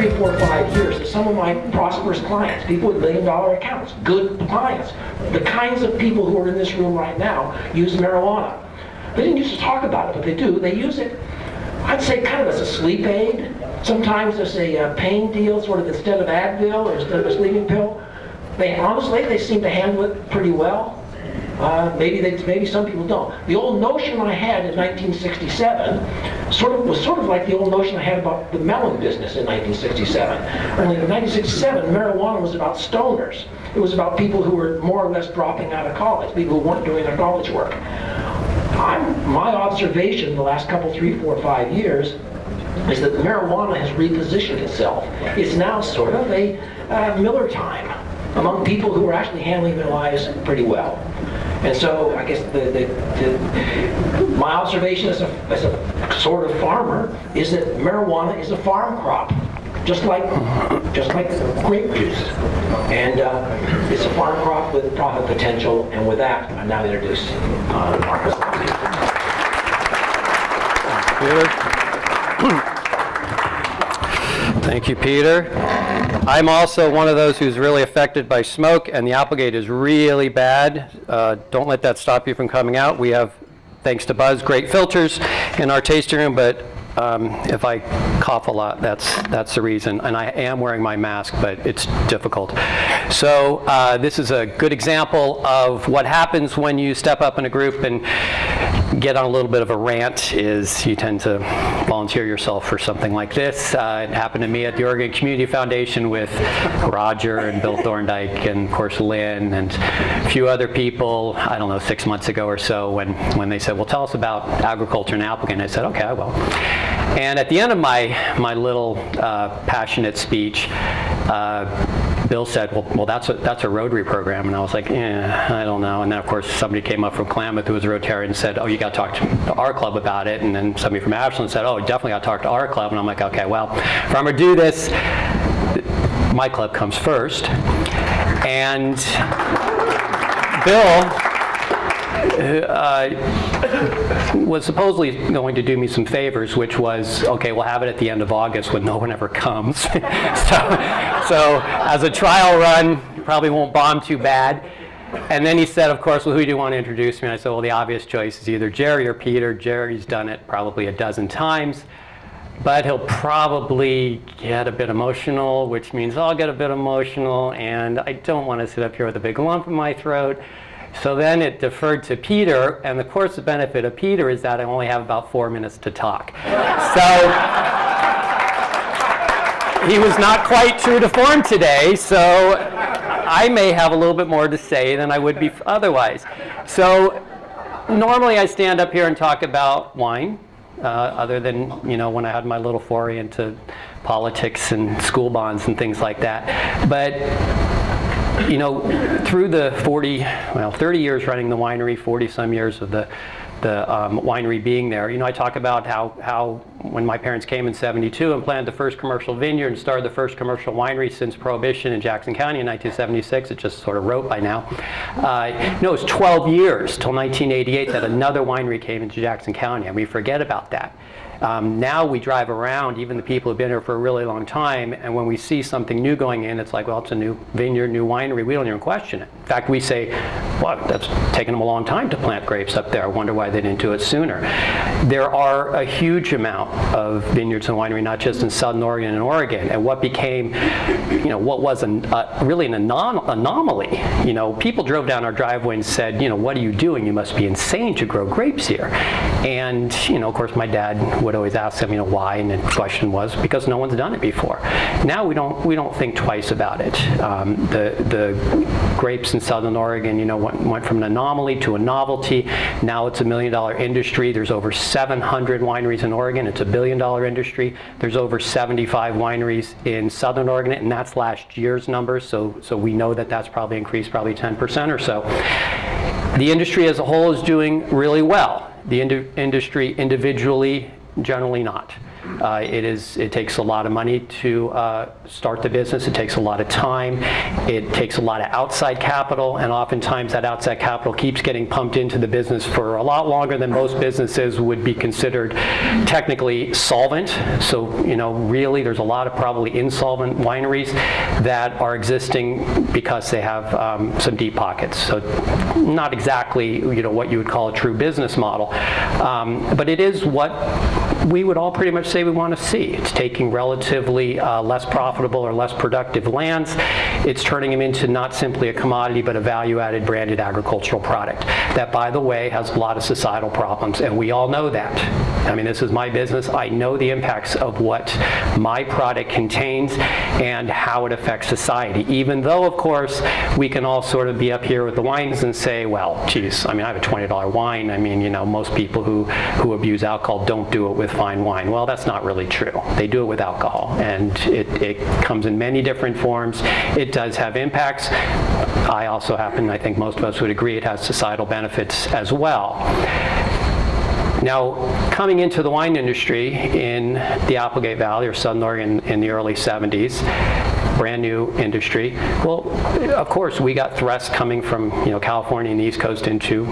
three, four, five years some of my prosperous clients, people with million dollar accounts, good clients, the kinds of people who are in this room right now use marijuana. They didn't used to talk about it, but they do. They use it, I'd say kind of as a sleep aid. Sometimes as a uh, pain deal, sort of instead of Advil or instead of a sleeping pill. They honestly, they seem to handle it pretty well. Uh, maybe they, maybe some people don't. The old notion I had in 1967 sort of was sort of like the old notion I had about the melon business in 1967. Only in 1967, marijuana was about stoners. It was about people who were more or less dropping out of college, people who weren't doing their college work. I'm, my observation in the last couple, three, four, five years is that marijuana has repositioned itself. It's now sort of a uh, Miller time among people who are actually handling their lives pretty well. And so I guess the, the, the, my observation as a, as a sort of farmer is that marijuana is a farm crop, just like just like grape juice. And uh, it's a farm crop with profit potential. And with that, I now introduce uh, Marcus. Thank you, Peter. I'm also one of those who's really affected by smoke, and the Applegate is really bad. Uh, don't let that stop you from coming out. We have, thanks to Buzz, great filters in our tasting room, but um, if I cough a lot, that's, that's the reason. And I am wearing my mask, but it's difficult. So uh, this is a good example of what happens when you step up in a group and get on a little bit of a rant is you tend to volunteer yourself for something like this. Uh, it happened to me at the Oregon Community Foundation with Roger and Bill Thorndike and of course Lynn and a few other people, I don't know, six months ago or so when, when they said, well, tell us about agriculture in Applegate. I said, okay, I will. And at the end of my, my little uh, passionate speech, uh, Bill said, well, well that's, a, that's a Rotary program. And I was like, yeah, I don't know. And then, of course, somebody came up from Klamath who was a Rotarian and said, oh, you got to talk to our club about it. And then somebody from Ashland said, oh, definitely got to talk to our club. And I'm like, okay, well, if I'm going to do this, my club comes first. And Bill uh, was supposedly going to do me some favors, which was, okay, we'll have it at the end of August when no one ever comes. so, so as a trial run, probably won't bomb too bad. And then he said, of course, well, who do you want to introduce me? And I said, well, the obvious choice is either Jerry or Peter. Jerry's done it probably a dozen times. But he'll probably get a bit emotional, which means I'll get a bit emotional, and I don't want to sit up here with a big lump in my throat. So then it deferred to Peter, and the course the benefit of Peter is that I only have about four minutes to talk. so he was not quite true to form today, so I may have a little bit more to say than I would be otherwise. So normally I stand up here and talk about wine, uh, other than you know when I had my little foray into politics and school bonds and things like that. But you know, through the 40, well, 30 years running the winery, 40 some years of the, the um, winery being there, you know, I talk about how, how when my parents came in 72 and planted the first commercial vineyard and started the first commercial winery since Prohibition in Jackson County in 1976, it just sort of wrote by now. Uh, no, it was 12 years till 1988 that another winery came into Jackson County, and we forget about that. Um, now we drive around, even the people who've been here for a really long time, and when we see something new going in, it's like, well, it's a new vineyard, new winery. We don't even question it. In fact, we say, well, that's taken them a long time to plant grapes up there. I wonder why they didn't do it sooner. There are a huge amount of vineyards and winery, not just in Southern Oregon and Oregon. And what became, you know, what was an, uh, really an anom anomaly. You know, people drove down our driveway and said, you know, what are you doing? You must be insane to grow grapes here. And, you know, of course, my dad would always ask them, you know, why, and the question was because no one's done it before. Now we don't we don't think twice about it. Um, the the grapes in Southern Oregon, you know, went, went from an anomaly to a novelty. Now it's a million dollar industry. There's over 700 wineries in Oregon. It's a billion dollar industry. There's over 75 wineries in Southern Oregon, and that's last year's numbers. So so we know that that's probably increased probably 10% or so. The industry as a whole is doing really well. The ind industry individually generally not. Uh, It is, it takes a lot of money to uh, start the business, it takes a lot of time, it takes a lot of outside capital, and oftentimes that outside capital keeps getting pumped into the business for a lot longer than most businesses would be considered technically solvent. So, you know, really, there's a lot of probably insolvent wineries that are existing because they have um, some deep pockets. So not exactly, you know, what you would call a true business model. Um, But it is what we would all pretty much say we want to see. It's taking relatively uh, less profitable or less productive lands. It's turning them into not simply a commodity, but a value-added branded agricultural product. That, by the way, has a lot of societal problems, and we all know that. I mean, this is my business. I know the impacts of what my product contains and how it affects society. Even though, of course, we can all sort of be up here with the wines and say, well, geez, I mean, I have a $20 wine. I mean, you know, most people who, who abuse alcohol don't do it with fine wine. Well, that's not really true. They do it with alcohol, and it, it comes in many different forms. It does have impacts. I also happen, I think most of us would agree, it has societal benefits as well. Now, coming into the wine industry in the Applegate Valley or Southern Oregon in the early 70s, brand new industry. Well, of course, we got thrusts coming from you know California and the East Coast into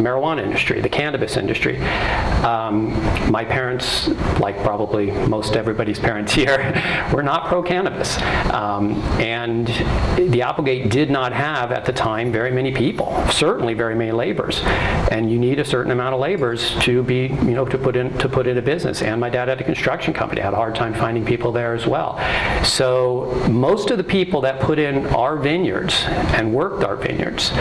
marijuana industry, the cannabis industry. Um, my parents, like probably most everybody's parents here, were not pro-cannabis. Um, and the Applegate did not have, at the time, very many people, certainly very many laborers. And you need a certain amount of laborers to be, you know, to put in, to put in a business. And my dad had a construction company, had a hard time finding people there as well. So most of the people that put in our vineyards and worked our vineyards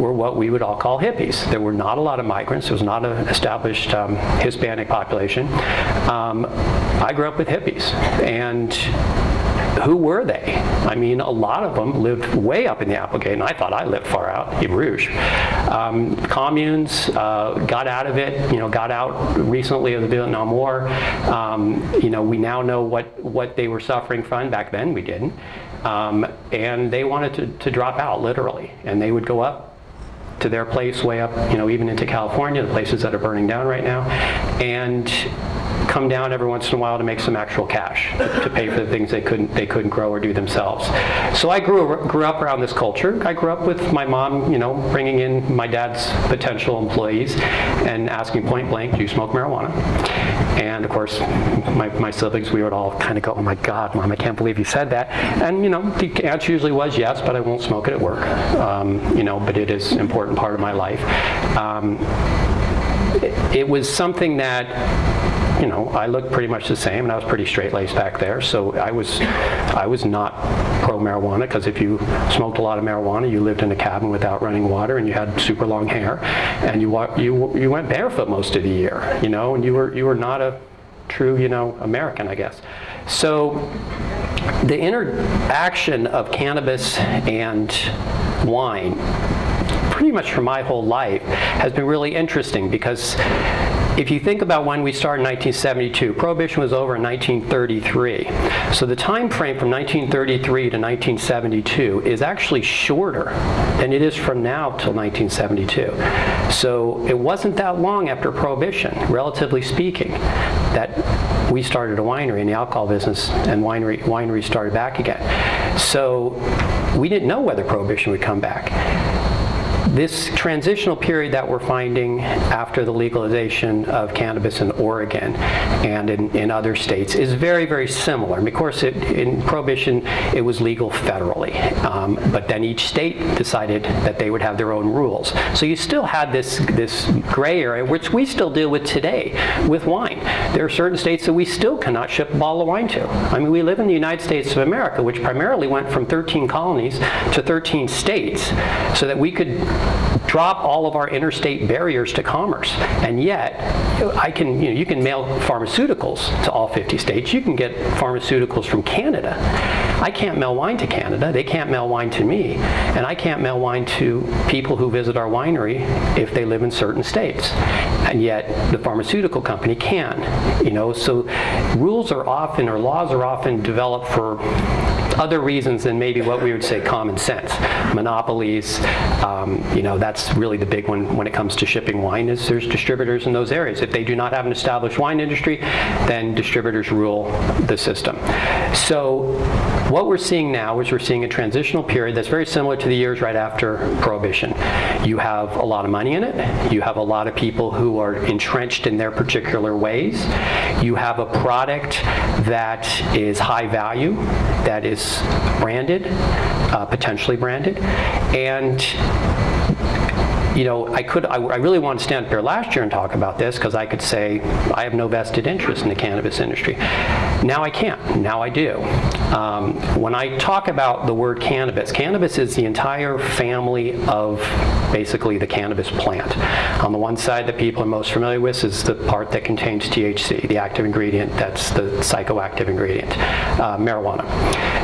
were what we would all call hippies. There were not a lot of migrants. It was not an established um, Hispanic population. Um, I grew up with hippies, and who were they? I mean, a lot of them lived way up in the Applegate, and I thought I lived far out in Rogue. Um, communes uh, got out of it, you know, got out recently of the Vietnam War. Um, you know, we now know what, what they were suffering from. Back then, we didn't. Um, and they wanted to, to drop out, literally. And they would go up to their place way up, you know, even into California, the places that are burning down right now, and come down every once in a while to make some actual cash to pay for the things they couldn't they couldn't grow or do themselves. So I grew grew up around this culture. I grew up with my mom, you know, bringing in my dad's potential employees and asking point blank, "Do you smoke marijuana?" And of course, my, my siblings, we would all kind of go, "Oh my God, mom, I can't believe you said that." And you know, the answer usually was yes, but I won't smoke it at work. Um, you know, but it is an important part of my life. Um, it, it was something that you know, I looked pretty much the same, and I was pretty straight-laced back there. So I was, I was not pro-marijuana because if you smoked a lot of marijuana, you lived in a cabin without running water, and you had super long hair, and you you you went barefoot most of the year, you know, and you were you were not a true, you know, American, I guess. So the interaction of cannabis and wine pretty much for my whole life has been really interesting because if you think about when we started in 1972, Prohibition was over in 1933. So the time frame from 1933 to 1972 is actually shorter than it is from now till 1972. So it wasn't that long after Prohibition, relatively speaking, that we started a winery in the alcohol business and winery, wineries started back again. So we didn't know whether Prohibition would come back this transitional period that we're finding after the legalization of cannabis in Oregon and in, in other states is very, very similar. And of course, it, in Prohibition, it was legal federally. Um, but then each state decided that they would have their own rules. So you still had this, this gray area, which we still deal with today with wine. There are certain states that we still cannot ship a bottle of wine to. I mean, we live in the United States of America, which primarily went from 13 colonies to 13 states, so that we could drop all of our interstate barriers to commerce. And yet, I can, you know, you can mail pharmaceuticals to all 50 states. You can get pharmaceuticals from Canada. I can't mail wine to Canada. They can't mail wine to me. And I can't mail wine to people who visit our winery if they live in certain states. And yet, the pharmaceutical company can. You know, so rules are often, or laws are often developed for other reasons than maybe what we would say common sense. Monopolies, um, you know, that's really the big one when it comes to shipping wine is there's distributors in those areas. If they do not have an established wine industry, then distributors rule the system. So what we're seeing now is we're seeing a transitional period that's very similar to the years right after Prohibition. You have a lot of money in it. You have a lot of people who are entrenched in their particular ways. You have a product that is high value, that is branded, uh, potentially branded, and you know, I could, I, I really wanted to stand up here last year and talk about this because I could say I have no vested interest in the cannabis industry. Now I can't. Now I do. Um, when I talk about the word cannabis, cannabis is the entire family of basically the cannabis plant. On the one side that people are most familiar with is the part that contains THC, the active ingredient that's the psychoactive ingredient, uh, marijuana.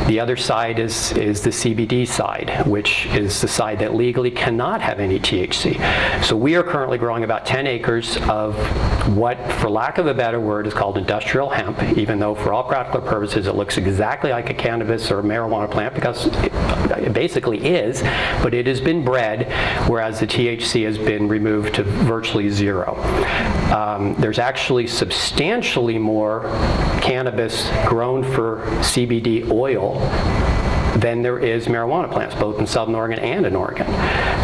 The other side is, is the CBD side, which is the side that legally cannot have any THC. So we are currently growing about 10 acres of what, for lack of a better word, is called industrial hemp, even though for all practical purposes it looks exactly like a cannabis or marijuana plant because it, basically is, but it has been bred, whereas the THC has been removed to virtually zero. Um, there's actually substantially more cannabis grown for CBD oil than there is marijuana plants, both in Southern Oregon and in Oregon.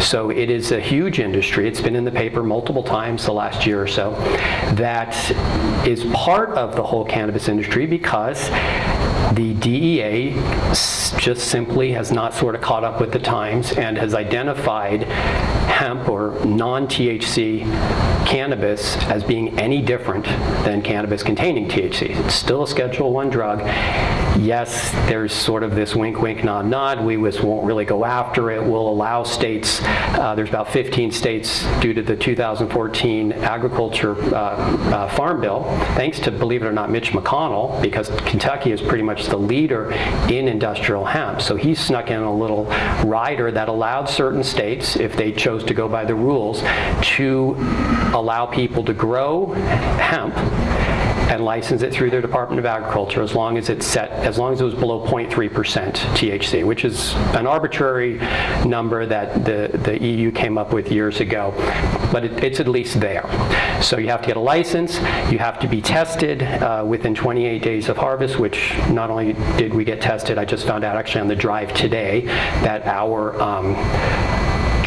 So it is a huge industry. It's been in the paper multiple times the last year or so. That is part of the whole cannabis industry because the DEA just simply has not sort of caught up with the times and has identified hemp or non-THC cannabis as being any different than cannabis containing THC. It's still a Schedule 1 drug. Yes, there's sort of this wink, wink, nod, nod. We won't really go after it. We'll allow states, uh, there's about 15 states due to the 2014 agriculture uh, uh, farm bill, thanks to, believe it or not, Mitch McConnell, because Kentucky is pretty much the leader in industrial hemp. So he snuck in a little rider that allowed certain states, if they chose to go by the rules, to allow people to grow hemp and license it through their Department of Agriculture as long as it's set, as long as it was below 0.3% THC, which is an arbitrary number that the, the EU came up with years ago, but it, it's at least there. So you have to get a license, you have to be tested uh, within 28 days of harvest, which not only did we get tested, I just found out actually on the drive today that our um,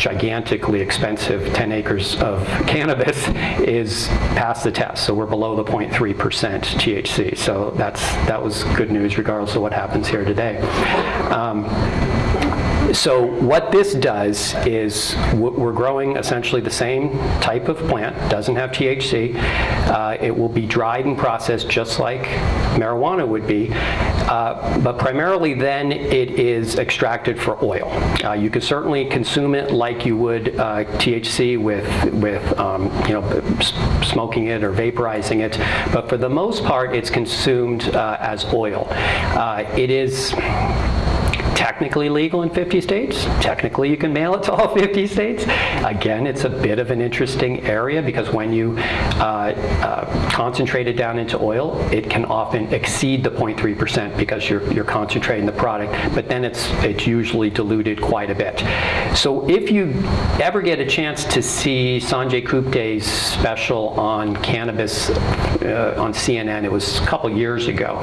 gigantically expensive 10 acres of cannabis is past the test. So we're below the 0.3% THC. So that's that was good news regardless of what happens here today. Um, so what this does is we're growing essentially the same type of plant, doesn't have THC. Uh, it will be dried and processed just like marijuana would be, uh, but primarily then it is extracted for oil. Uh, you could certainly consume it like you would uh, THC with, with um, you know, smoking it or vaporizing it, but for the most part it's consumed uh, as oil. Uh, it is technically legal in 50 states. Technically, you can mail it to all 50 states. Again, it's a bit of an interesting area because when you uh, uh, concentrate it down into oil, it can often exceed the 0.3% because you're, you're concentrating the product, but then it's, it's usually diluted quite a bit. So if you ever get a chance to see Sanjay Gupta's special on cannabis uh, on CNN, it was a couple years ago,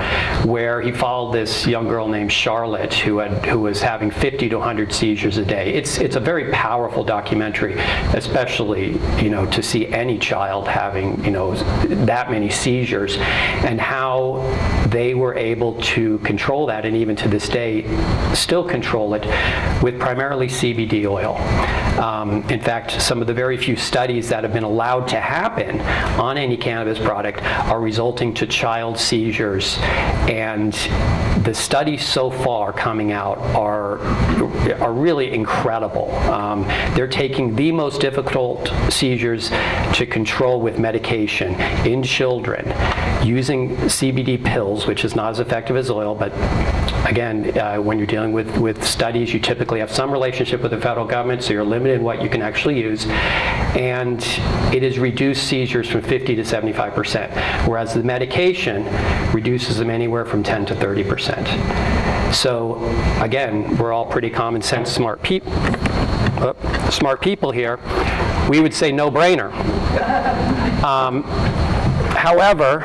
where he followed this young girl named Charlotte who had who was having 50 to 100 seizures a day. It's, it's a very powerful documentary, especially, you know, to see any child having, you know, that many seizures and how they were able to control that and even to this day still control it with primarily CBD oil. Um, in fact, some of the very few studies that have been allowed to happen on any cannabis product are resulting to child seizures and the studies so far coming out are, are really incredible. Um, they're taking the most difficult seizures to control with medication in children using CBD pills, which is not as effective as oil, but again, uh, when you're dealing with, with studies, you typically have some relationship with the federal government, so you're limited in what you can actually use. And it has reduced seizures from 50 to 75%, whereas the medication reduces them anywhere from 10 to 30%. So again, we're all pretty common sense, smart people. smart people here, we would say no brainer. Um, however,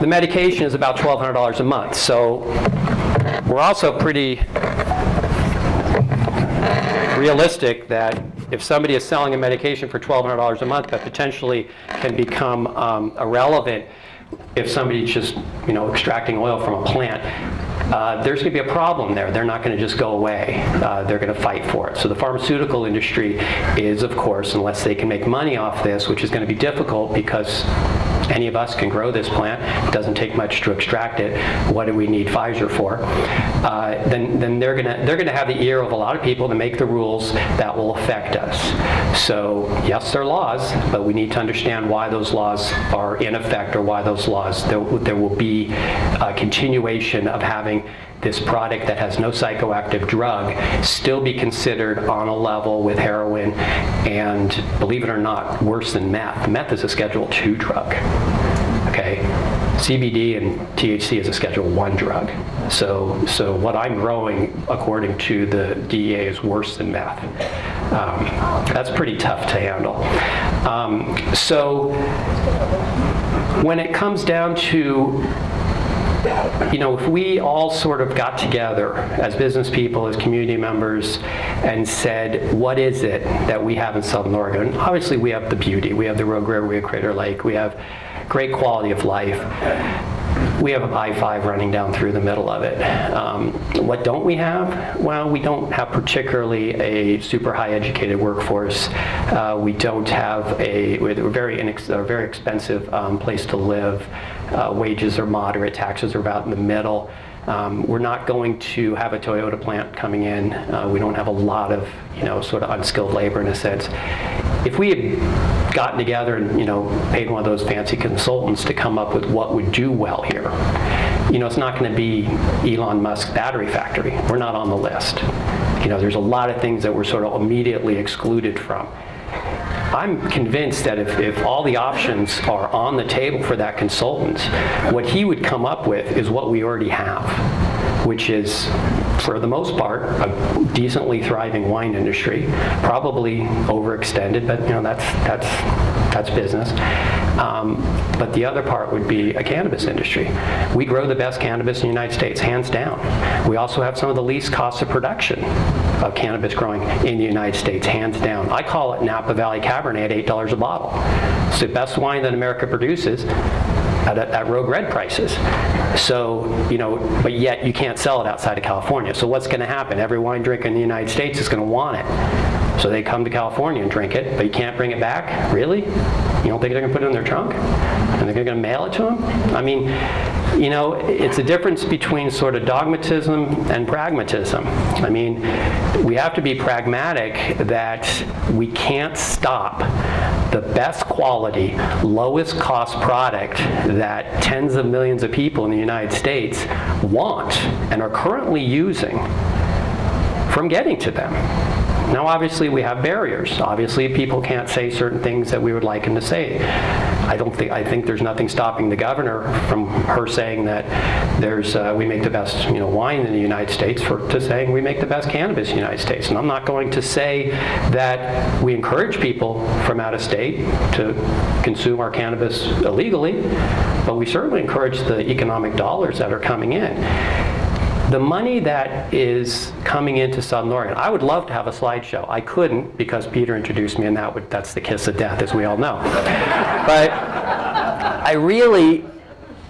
the medication is about $1,200 a month, so we're also pretty realistic that if somebody is selling a medication for $1,200 a month that potentially can become um, irrelevant if somebody's just, you know, extracting oil from a plant, uh, there's going to be a problem there. They're not going to just go away. Uh, they're going to fight for it. So the pharmaceutical industry is, of course, unless they can make money off this, which is going to be difficult because any of us can grow this plant. It doesn't take much to extract it. What do we need Pfizer for? Uh, then, then they're gonna they're gonna have the ear of a lot of people to make the rules that will affect us. So yes, there are laws, but we need to understand why those laws are in effect or why those laws there, there will be a continuation of having this product that has no psychoactive drug still be considered on a level with heroin and, believe it or not, worse than meth. Meth is a Schedule II drug, okay? CBD and THC is a Schedule I drug. So, so what I'm growing, according to the DEA, is worse than meth. Um, that's pretty tough to handle. Um, so when it comes down to you know, if we all sort of got together as business people, as community members, and said, what is it that we have in Southern Oregon? Obviously, we have the beauty. We have the Rogue River, we have Crater Lake, we have great quality of life. We have I-5 running down through the middle of it. Um, what don't we have? Well, we don't have particularly a super high educated workforce. Uh, we don't have a, we're very, a very expensive um, place to live. Uh, wages are moderate, taxes are about in the middle. Um, we're not going to have a Toyota plant coming in. Uh, we don't have a lot of, you know, sort of unskilled labor in a sense. If we had gotten together and, you know, paid one of those fancy consultants to come up with what would do well here, you know, it's not going to be Elon Musk battery factory. We're not on the list. You know, there's a lot of things that we're sort of immediately excluded from. I'm convinced that if, if all the options are on the table for that consultant, what he would come up with is what we already have, which is, for the most part, a decently thriving wine industry, probably overextended, but you know that's that's that's business. Um, but the other part would be a cannabis industry. We grow the best cannabis in the United States, hands down. We also have some of the least costs of production of cannabis growing in the United States, hands down. I call it Napa Valley Cabernet at $8 a bottle. It's the best wine that America produces at, at Rogue Red prices. So, you know, but yet you can't sell it outside of California. So what's going to happen? Every wine drinker in the United States is going to want it. So they come to California and drink it, but you can't bring it back? Really? You don't think they're going to put it in their trunk? And they're going to mail it to them? I mean, you know, it's a difference between sort of dogmatism and pragmatism. I mean, we have to be pragmatic that we can't stop the best quality, lowest cost product that tens of millions of people in the United States want and are currently using from getting to them. Now, obviously, we have barriers. Obviously, people can't say certain things that we would like them to say. I don't think I think there's nothing stopping the governor from her saying that there's uh, we make the best you know wine in the United States for to saying we make the best cannabis in the United States. And I'm not going to say that we encourage people from out of state to consume our cannabis illegally, but we certainly encourage the economic dollars that are coming in the money that is coming into Southern Oregon, I would love to have a slideshow. I couldn't because Peter introduced me and that would, that's the kiss of death, as we all know. but I really,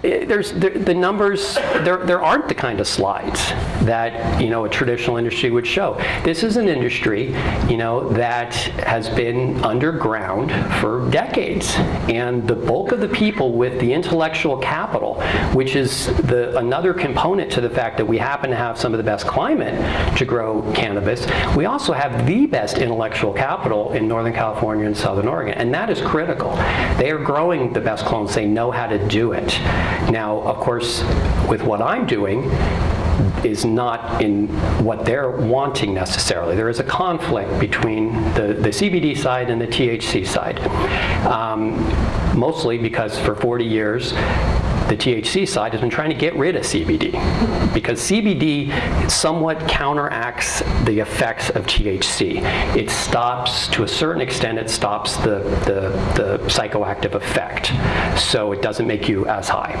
eh, there's the, the numbers there there aren't the kind of slides that you know a traditional industry would show. This is an industry you know that has been underground for decades. And the bulk of the people with the intellectual capital which is the another component to the fact that we happen to have some of the best climate to grow cannabis we also have the best intellectual capital in northern california and southern oregon. And that is critical. They are growing the best clones. They know how to do it. Now, of course, with what I'm doing, is not in what they're wanting necessarily. There is a conflict between the, the CBD side and the THC side. Um, mostly because for 40 years, the THC side has been trying to get rid of CBD because CBD somewhat counteracts the effects of THC. It stops, to a certain extent, it stops the, the, the psychoactive effect. So it doesn't make you as high.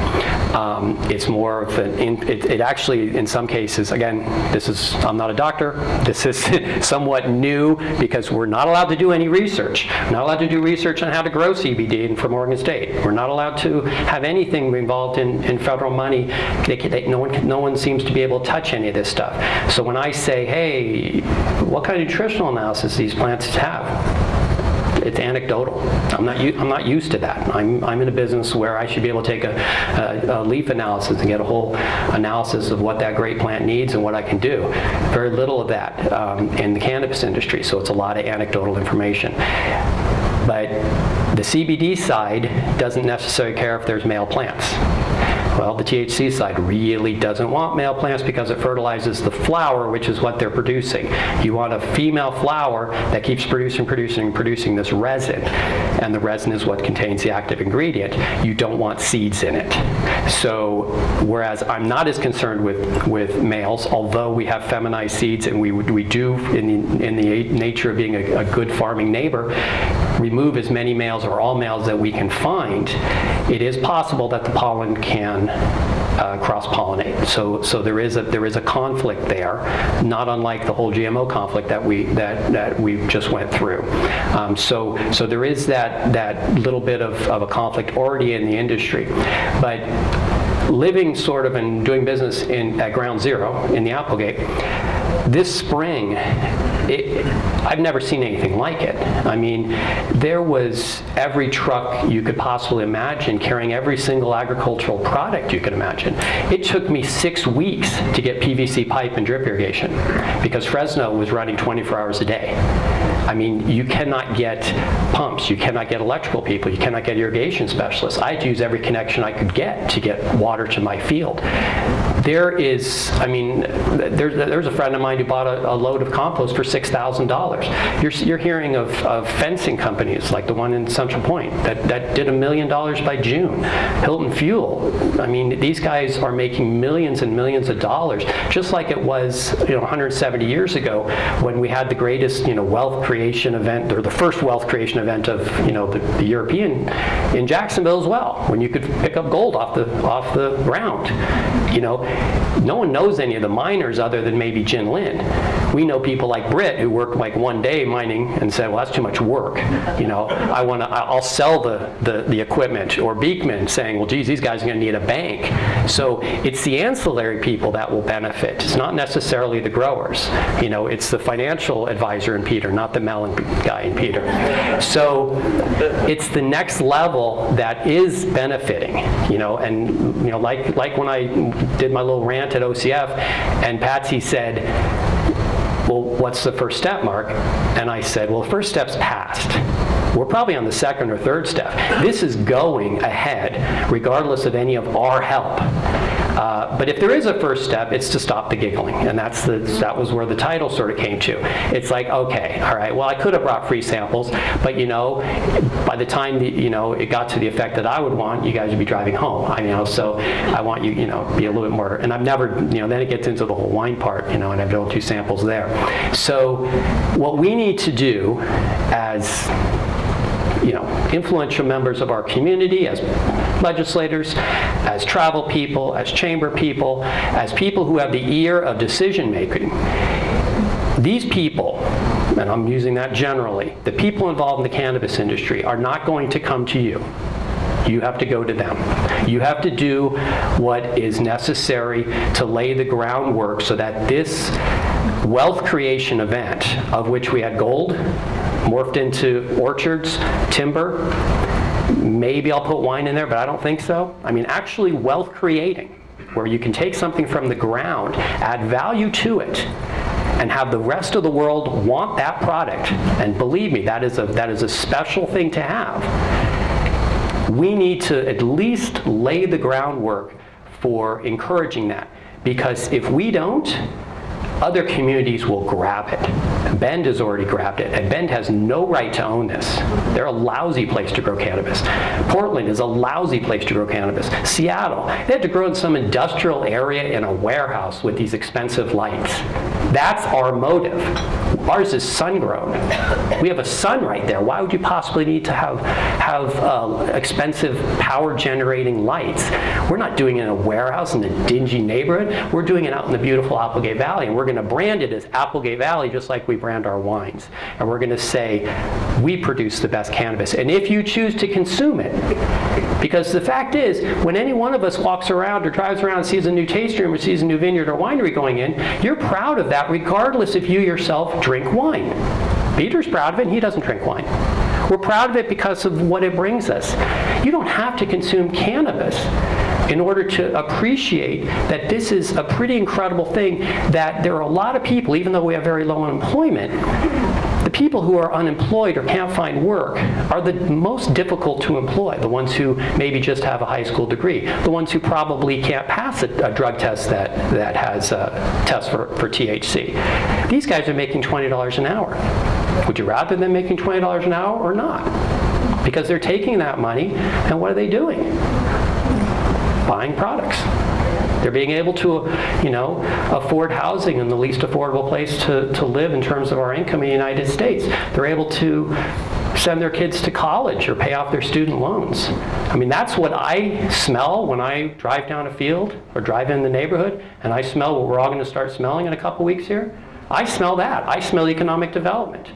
Um, it's more of an, it, it actually, in some cases, again, this is, I'm not a doctor, this is somewhat new because we're not allowed to do any research. We're not allowed to do research on how to grow CBD from Oregon State. We're not allowed to have anything involved involved in, in federal money, they, they, no, one, no one seems to be able to touch any of this stuff. So when I say, hey, what kind of nutritional analysis these plants have? it's anecdotal. I'm not, I'm not used to that. I'm, I'm in a business where I should be able to take a, a, a, leaf analysis and get a whole analysis of what that great plant needs and what I can do. Very little of that um, in the cannabis industry, so it's a lot of anecdotal information. But the CBD side doesn't necessarily care if there's male plants. Well, the THC side really doesn't want male plants because it fertilizes the flower, which is what they're producing. You want a female flower that keeps producing, producing, producing this resin, and the resin is what contains the active ingredient. You don't want seeds in it. So, whereas I'm not as concerned with, with males, although we have feminized seeds and we, we do, in the, in the nature of being a, a good farming neighbor, remove as many males or all males that we can find, it is possible that the pollen can uh, cross-pollinate. So, so there is a there is a conflict there, not unlike the whole GMO conflict that we that that we just went through. Um, so so there is that that little bit of, of a conflict already in the industry, but living sort of and doing business in at ground zero in the Applegate, this spring it, I've never seen anything like it. I mean, there was every truck you could possibly imagine carrying every single agricultural product you could imagine. It took me six weeks to get PVC pipe and drip irrigation because Fresno was running 24 hours a day. I mean, you cannot get pumps, you cannot get electrical people, you cannot get irrigation specialists. I had to use every connection I could get to get water to my field. There is, I mean, there, there's a friend of mine who bought a, a load of compost for $6,000. You're, you're hearing of, of fencing companies like the one in Central Point that, that did a million dollars by June. Hilton Fuel, I mean, these guys are making millions and millions of dollars, just like it was, you know, 170 years ago when we had the greatest, you know, wealth creation event, or the first wealth creation event of you know the, the, European in Jacksonville as well, when you could pick up gold off the off the ground. You know, no one knows any of the miners other than maybe Jin Lin. We know people like Britt who worked like one day mining and said, well, that's too much work. You know, I want to, I'll sell the, the, the equipment. Or Beekman saying, well, geez, these guys are going to need a bank. So it's the ancillary people that will benefit. It's not necessarily the growers. You know, it's the financial advisor in Peter, not the melon guy in Peter. So it's the next level that is benefiting. You know, and you know, like like when I did my little rant at OCF, and Patsy said, well, what's the first step, Mark? And I said, well, first step's passed. We're probably on the second or third step. This is going ahead, regardless of any of our help. Uh, but if there is a first step, it's to stop the giggling, and that's the that was where the title sort of came to. It's like, okay, all right, well, I could have brought free samples, but you know, by the time the, you know it got to the effect that I would want, you guys would be driving home. I you know, so I want you, you know, be a little bit more. And I've never, you know, then it gets into the whole wine part, you know, and I've done two samples there. So what we need to do as you know, influential members of our community, as legislators, as travel people, as chamber people, as people who have the ear of decision making. These people, and I'm using that generally, the people involved in the cannabis industry are not going to come to you. You have to go to them. You have to do what is necessary to lay the groundwork so that this wealth creation event, of which we had gold, morphed into orchards, timber, maybe I'll put wine in there, but I don't think so. I mean, actually wealth creating, where you can take something from the ground, add value to it, and have the rest of the world want that product. And believe me, that is a, that is a special thing to have. We need to at least lay the groundwork for encouraging that. Because if we don't, other communities will grab it. Bend has already grabbed it, and Bend has no right to own this. They're a lousy place to grow cannabis. Portland is a lousy place to grow cannabis. Seattle, they had to grow in some industrial area in a warehouse with these expensive lights. That's our motive. Ours is sun-grown. We have a sun right there. Why would you possibly need to have, have uh, expensive power-generating lights? We're not doing it in a warehouse in a dingy neighborhood. We're doing it out in the beautiful Applegate Valley, and we're going to brand it as Applegate Valley just like we brand our wines. And we're going to say, we produce the best cannabis. And if you choose to consume it, because the fact is, when any one of us walks around or drives around and sees a new tasting room or sees a new vineyard or winery going in, you're proud of that regardless if you yourself drink wine. Peter's proud of it and he doesn't drink wine. We're proud of it because of what it brings us. You don't have to consume cannabis in order to appreciate that this is a pretty incredible thing that there are a lot of people, even though we have very low unemployment, people who are unemployed or can't find work are the most difficult to employ, the ones who maybe just have a high school degree, the ones who probably can't pass a, a drug test that, that has a test for, for THC. These guys are making $20 an hour. Would you rather them making $20 an hour or not? Because they're taking that money and what are they doing? Buying products. They're being able to, you know, afford housing in the least affordable place to, to live in terms of our income in the United States. They're able to send their kids to college or pay off their student loans. I mean, that's what I smell when I drive down a field or drive in the neighborhood and I smell what we're all going to start smelling in a couple weeks here. I smell that. I smell economic development.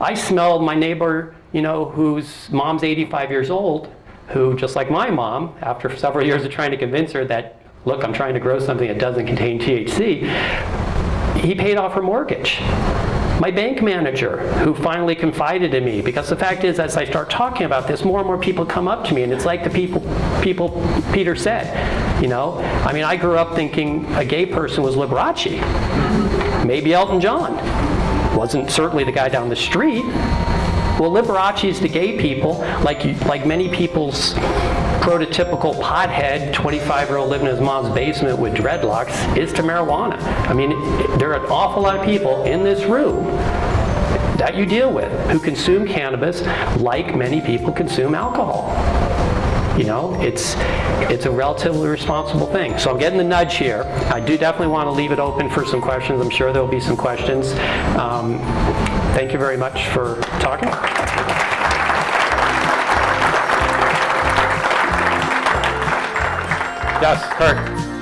I smell my neighbor, you know, whose mom's 85 years old, who, just like my mom, after several years of trying to convince her that, look, I'm trying to grow something that doesn't contain THC, he paid off her mortgage. My bank manager, who finally confided in me, because the fact is, as I start talking about this, more and more people come up to me, and it's like the people, people Peter said, you know? I mean, I grew up thinking a gay person was Liberace, maybe Elton John. Wasn't certainly the guy down the street. Well, Liberace's to gay people, like, like many people's prototypical pothead, 25-year-old living in his mom's basement with dreadlocks, is to marijuana. I mean, there are an awful lot of people in this room that you deal with who consume cannabis like many people consume alcohol. You know, it's, it's a relatively responsible thing. So I'm getting the nudge here. I do definitely want to leave it open for some questions. I'm sure there'll be some questions. Um, thank you very much for talking. Yes, Kurt.